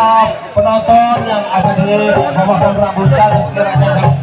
para penonton yang ada di pemohon rambutan sekiranya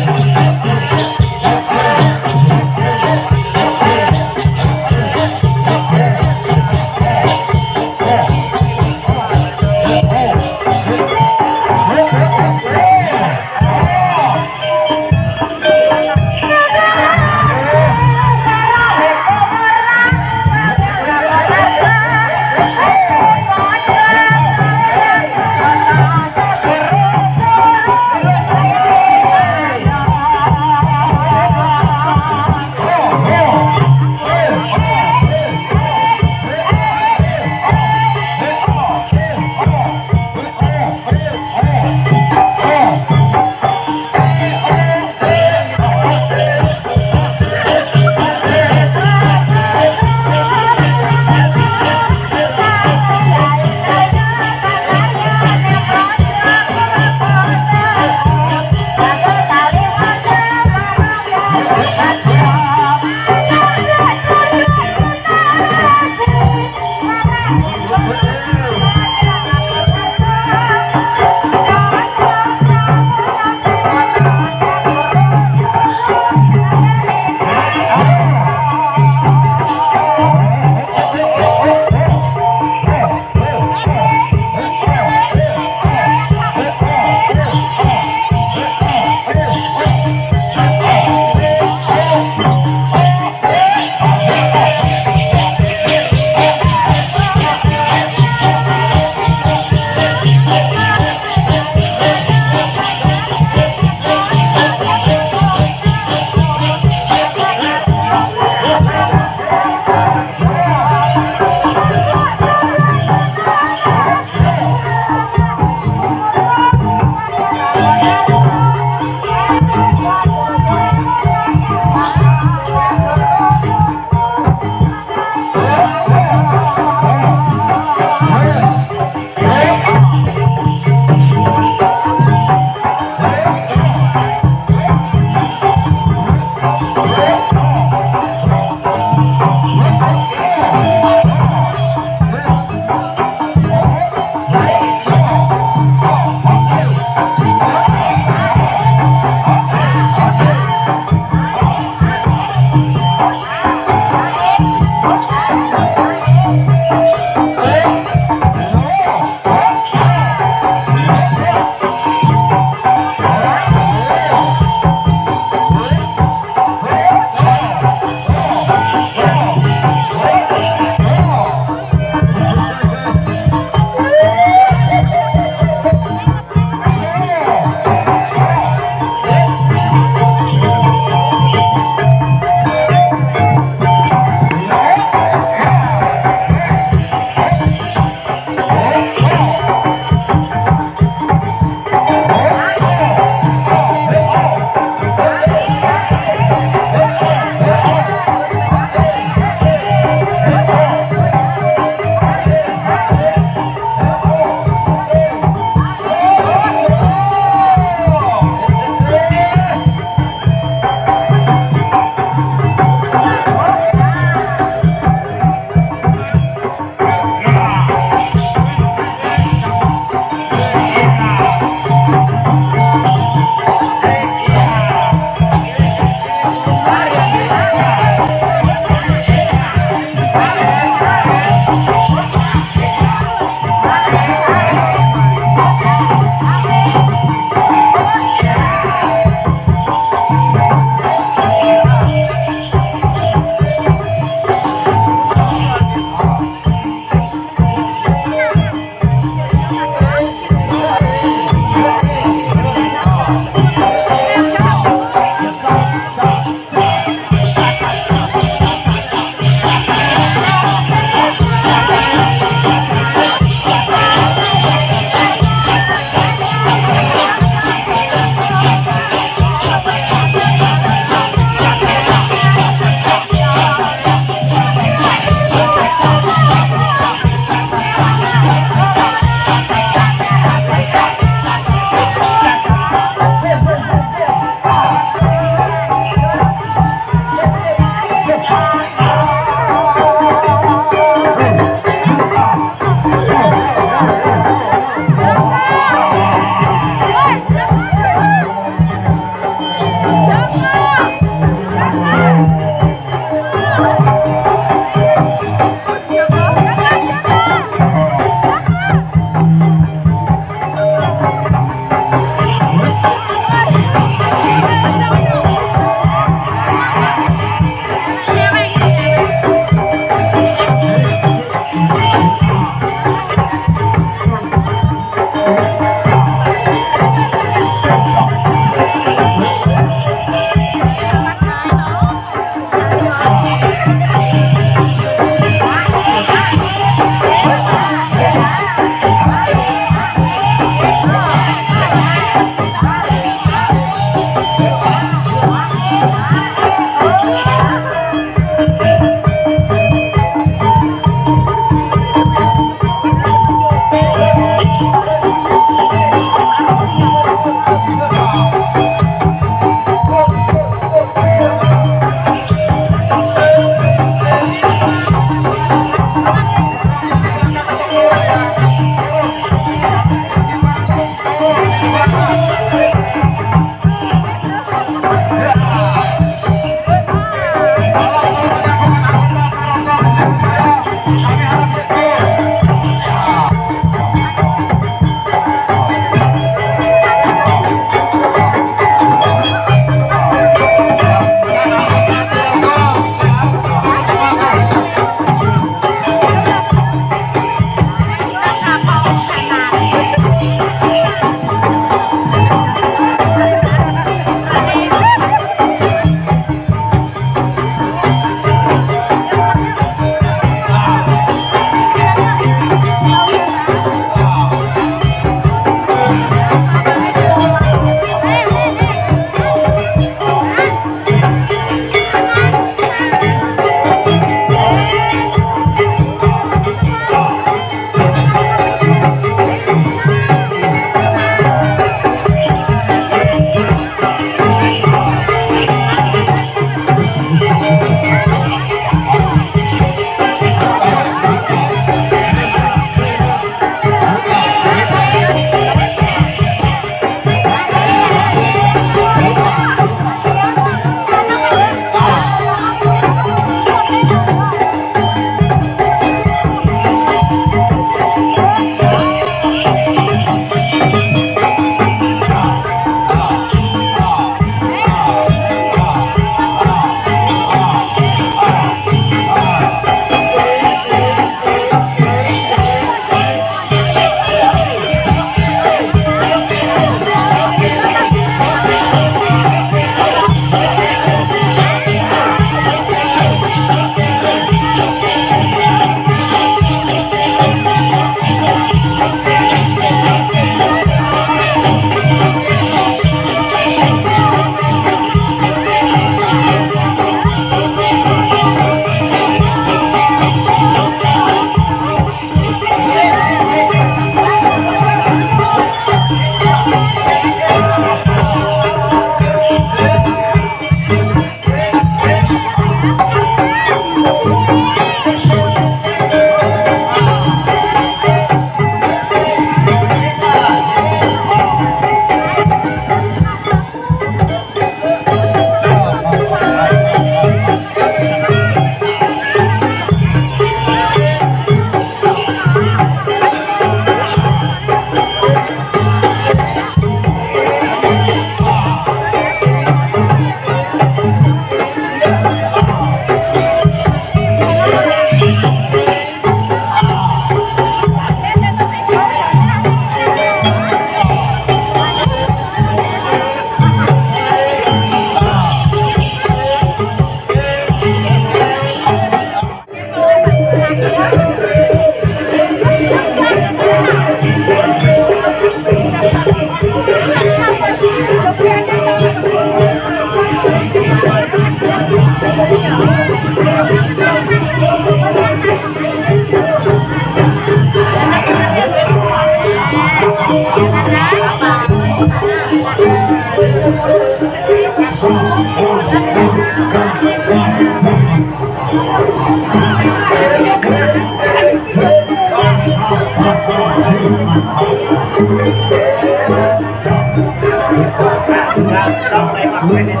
Thank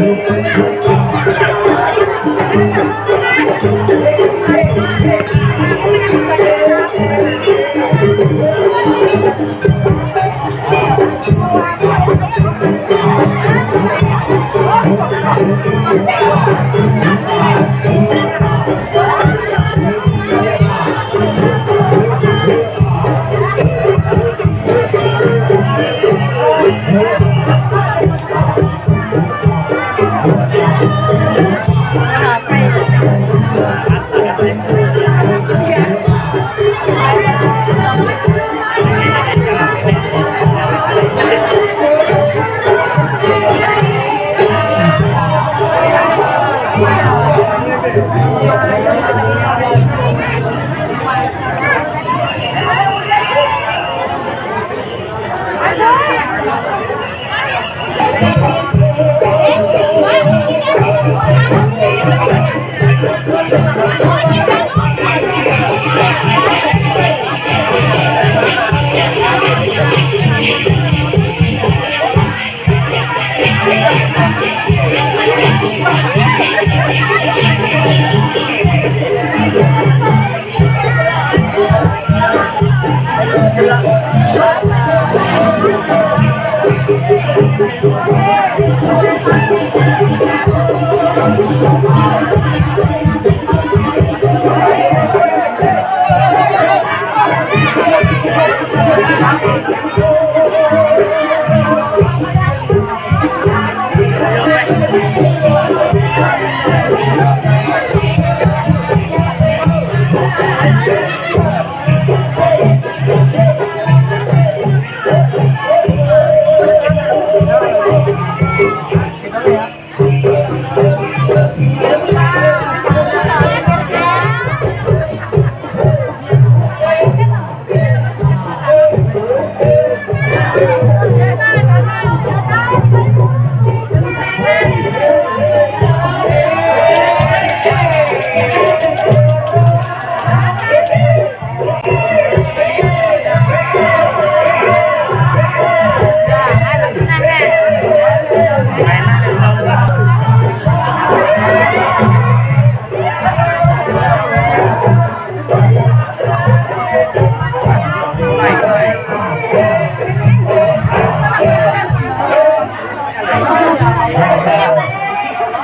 you. Thank you.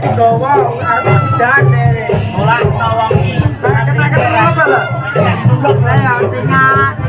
digawa ini. Apa